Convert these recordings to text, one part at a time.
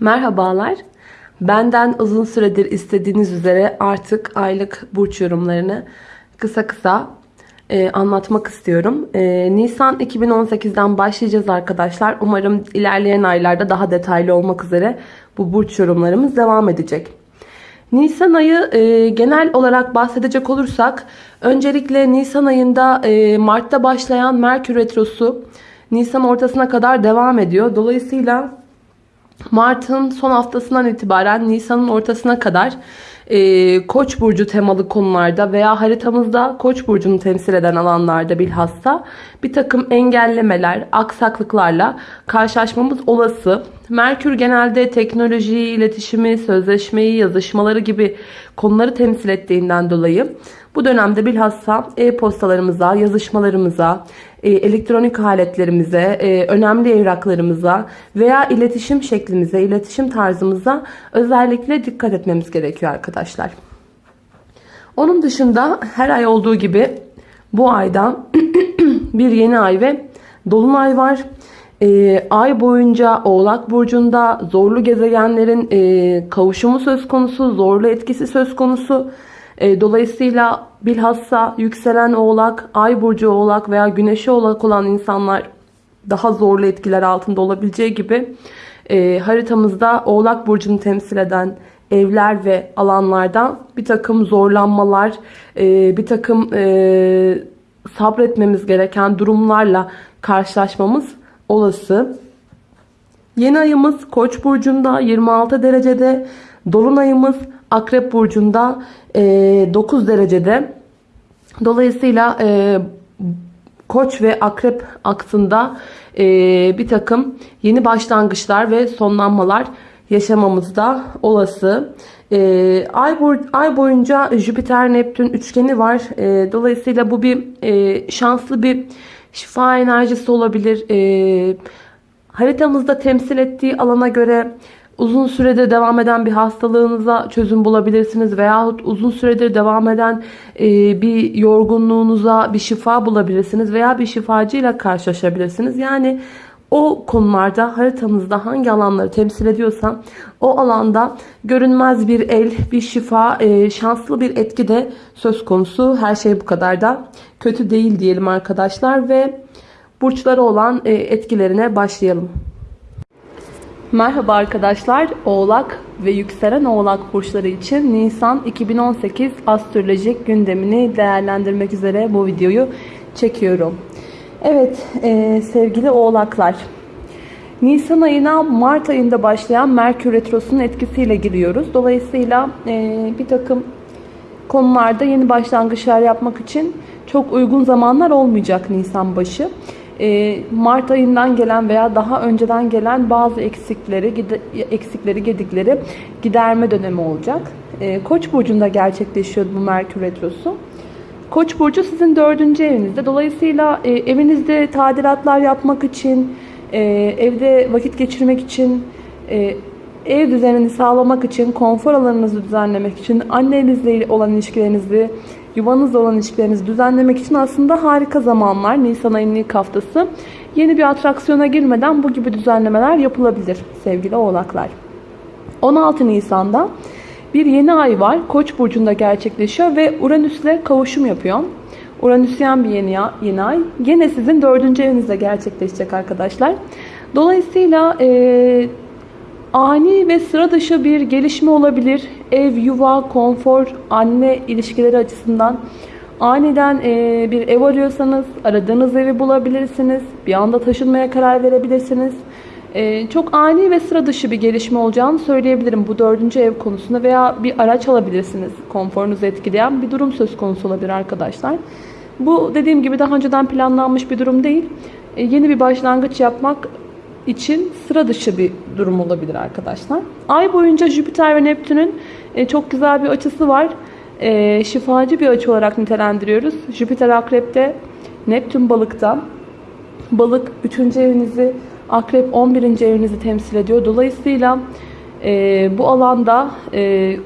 Merhabalar. Benden uzun süredir istediğiniz üzere artık aylık burç yorumlarını kısa kısa e, anlatmak istiyorum. E, Nisan 2018'den başlayacağız arkadaşlar. Umarım ilerleyen aylarda daha detaylı olmak üzere bu burç yorumlarımız devam edecek. Nisan ayı e, genel olarak bahsedecek olursak öncelikle Nisan ayında e, Mart'ta başlayan Merkür Retrosu Nisan ortasına kadar devam ediyor. Dolayısıyla Mart'ın son haftasından itibaren Nisan'ın ortasına kadar e, Koç burcu temalı konularda veya haritamızda Koç burcunu temsil eden alanlarda bilhassa bir takım engellemeler, aksaklıklarla karşılaşmamız olası. Merkür genelde teknolojiyi, iletişimi, sözleşmeyi, yazışmaları gibi konuları temsil ettiğinden dolayı bu dönemde bilhassa e-postalarımıza, yazışmalarımıza, elektronik aletlerimize, e, önemli evraklarımıza veya iletişim şeklimize, iletişim tarzımıza özellikle dikkat etmemiz gerekiyor arkadaşlar. Onun dışında her ay olduğu gibi bu ayda bir yeni ay ve dolunay var. E, ay boyunca Oğlak Burcu'nda zorlu gezegenlerin e, kavuşumu söz konusu, zorlu etkisi söz konusu. E, dolayısıyla bilhassa yükselen oğlak, ay burcu oğlak veya güneşi oğlak olan insanlar daha zorlu etkiler altında olabileceği gibi e, haritamızda oğlak burcunu temsil eden evler ve alanlardan bir takım zorlanmalar, e, bir takım sabretmemiz gereken durumlarla karşılaşmamız olası. Yeni ayımız Koç burcunda 26 derecede, dolunayımız Akrep burcunda 9 e, derecede. Dolayısıyla e, Koç ve Akrep aksında e, bir takım yeni başlangıçlar ve sonlanmalar yaşamamız da olası. ay, boy, ay boyunca Jüpiter Neptün üçgeni var. dolayısıyla bu bir şanslı bir şifa enerjisi olabilir. haritamızda temsil ettiği alana göre uzun süredir devam eden bir hastalığınıza çözüm bulabilirsiniz veyahut uzun süredir devam eden e, bir yorgunluğunuza bir şifa bulabilirsiniz veya bir şifacıyla karşılaşabilirsiniz. Yani o konularda haritanızda hangi alanları temsil ediyorsa o alanda görünmez bir el, bir şifa, e, şanslı bir etki de söz konusu. Her şey bu kadar da kötü değil diyelim arkadaşlar ve burçları olan e, etkilerine başlayalım. Merhaba arkadaşlar. Oğlak ve yükselen Oğlak burçları için Nisan 2018 astrolojik gündemini değerlendirmek üzere bu videoyu çekiyorum. Evet e, sevgili Oğlaklar. Nisan ayına Mart ayında başlayan Merkür Retrosu'nun etkisiyle giriyoruz. Dolayısıyla e, bir takım konularda yeni başlangıçlar yapmak için çok uygun zamanlar olmayacak Nisan başı. Ee, Mart ayından gelen veya daha önceden gelen bazı eksikleri, eksikleri, gedikleri giderme dönemi olacak. Ee, Koç burcunda gerçekleşiyor bu Merkür retrosu. Koç burcu sizin dördüncü evinizde. Dolayısıyla e, evinizde tadilatlar yapmak için, e, evde vakit geçirmek için, e, ev düzenini sağlamak için, konfor alanınızı düzenlemek için, annenizle olan ilişkilerinizi yuvanızla olan ilişkilerinizi düzenlemek için aslında harika zamanlar. Nisan ayının ilk haftası. Yeni bir atraksiyona girmeden bu gibi düzenlemeler yapılabilir sevgili oğlaklar. 16 Nisan'da bir yeni ay var. Koç burcunda gerçekleşiyor ve Uranüs'le kavuşum yapıyor. Uranüsyen bir yeni, yeni ay. Gene sizin dördüncü evinizde gerçekleşecek arkadaşlar. Dolayısıyla e, ani ve sıra dışı bir gelişme olabilir. Ev, yuva, konfor, anne ilişkileri açısından aniden e, bir ev arıyorsanız aradığınız evi bulabilirsiniz. Bir anda taşınmaya karar verebilirsiniz. E, çok ani ve sıra dışı bir gelişme olacağını söyleyebilirim bu dördüncü ev konusunda veya bir araç alabilirsiniz. Konforunuzu etkileyen bir durum söz konusu olabilir arkadaşlar. Bu dediğim gibi daha önceden planlanmış bir durum değil. E, yeni bir başlangıç yapmak için sıra dışı bir durum olabilir arkadaşlar. Ay boyunca Jüpiter ve Neptün'ün e, çok güzel bir açısı var. E, şifacı bir açı olarak nitelendiriyoruz. Jüpiter akrepte, Neptün balıkta. Balık 3. evinizi, akrep 11. evinizi temsil ediyor. Dolayısıyla e, bu alanda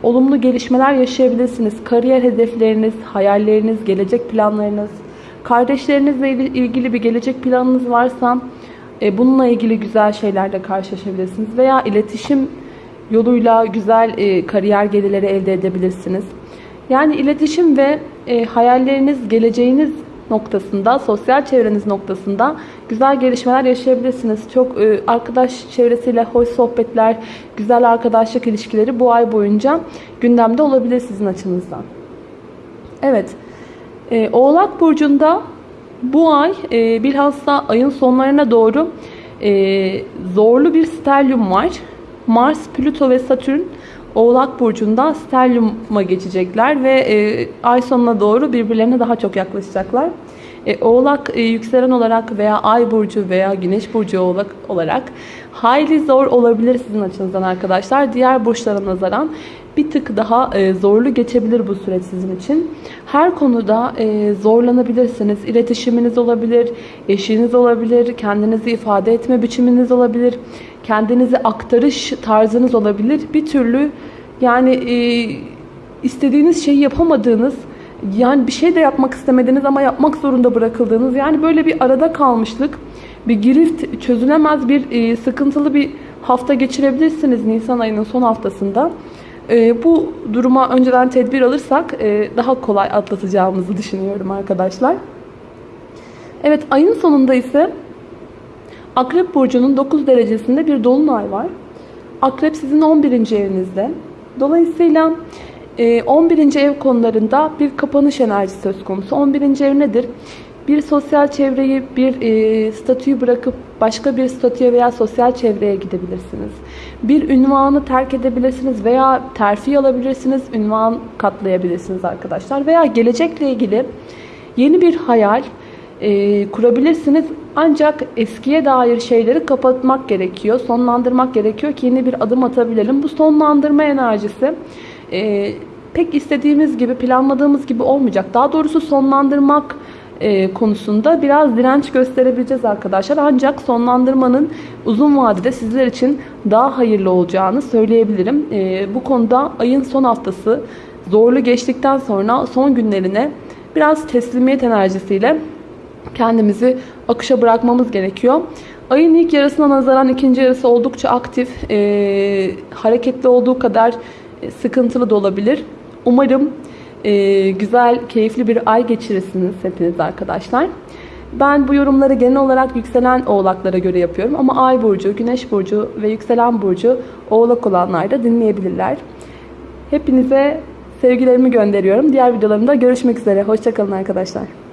olumlu gelişmeler yaşayabilirsiniz. Kariyer hedefleriniz, hayalleriniz, gelecek planlarınız, kardeşlerinizle ilgili bir gelecek planınız varsa E, bununla ilgili güzel şeylerle karşılaşabilirsiniz. Veya iletişim yoluyla güzel e, kariyer gelirleri elde edebilirsiniz. Yani iletişim ve e, hayalleriniz, geleceğiniz noktasında, sosyal çevreniz noktasında güzel gelişmeler yaşayabilirsiniz. Çok arkadaş çevresiyle hoş sohbetler, güzel arkadaşlık ilişkileri bu ay boyunca gündemde olabilir sizin açınızdan. Evet, Oğlak Burcu'nda bu ay e, bilhassa ayın sonlarına doğru e, zorlu bir sterlium var. Mars, Plüto ve Satürn Oğlak Burcu'nda sterliuma geçecekler ve e, ay sonuna doğru birbirlerine daha çok yaklaşacaklar. E, oğlak e, yükselen olarak veya ay burcu veya güneş burcu oğlak olarak hayli zor olabilir sizin açınızdan arkadaşlar. Diğer burçlara nazaran bir tık daha e, zorlu geçebilir bu süreç sizin için. Her konuda e, zorlanabilirsiniz. İletişiminiz olabilir, eşiniz olabilir, kendinizi ifade etme biçiminiz olabilir, kendinizi aktarış tarzınız olabilir. Bir türlü yani e, istediğiniz şeyi yapamadığınız, yani bir şey de yapmak istemediğiniz ama yapmak zorunda bırakıldığınız, yani böyle bir arada kalmışlık, bir girift, çözülemez bir e, sıkıntılı bir hafta geçirebilirsiniz Nisan ayının son haftasında. E, bu duruma önceden tedbir alırsak e, daha kolay atlatacağımızı düşünüyorum arkadaşlar. Evet ayın sonunda ise Akrep Burcu'nun 9 derecesinde bir dolunay var. Akrep sizin 11. evinizde. Dolayısıyla 11. ev konularında bir kapanış enerjisi söz konusu. 11. ev nedir? Bir sosyal çevreyi, bir e, statüyü bırakıp başka bir statüye veya sosyal çevreye gidebilirsiniz. Bir ünvanı terk edebilirsiniz veya terfi alabilirsiniz, ünvan katlayabilirsiniz arkadaşlar. Veya gelecekle ilgili yeni bir hayal e, kurabilirsiniz. Ancak eskiye dair şeyleri kapatmak gerekiyor, sonlandırmak gerekiyor ki yeni bir adım atabilelim. Bu sonlandırma enerjisi e, pek istediğimiz gibi, planladığımız gibi olmayacak. Daha doğrusu sonlandırmak e, konusunda biraz direnç gösterebileceğiz arkadaşlar. Ancak sonlandırmanın uzun vadede sizler için daha hayırlı olacağını söyleyebilirim. E, bu konuda ayın son haftası zorlu geçtikten sonra son günlerine biraz teslimiyet enerjisiyle kendimizi akışa bırakmamız gerekiyor. Ayın ilk yarısına nazaran ikinci yarısı oldukça aktif, e, hareketli olduğu kadar sıkıntılı da olabilir. Umarım e, güzel, keyifli bir ay geçirirsiniz hepiniz arkadaşlar. Ben bu yorumları genel olarak yükselen oğlaklara göre yapıyorum. Ama ay burcu, güneş burcu ve yükselen burcu oğlak olanlar da dinleyebilirler. Hepinize sevgilerimi gönderiyorum. Diğer videolarımda görüşmek üzere. Hoşçakalın arkadaşlar.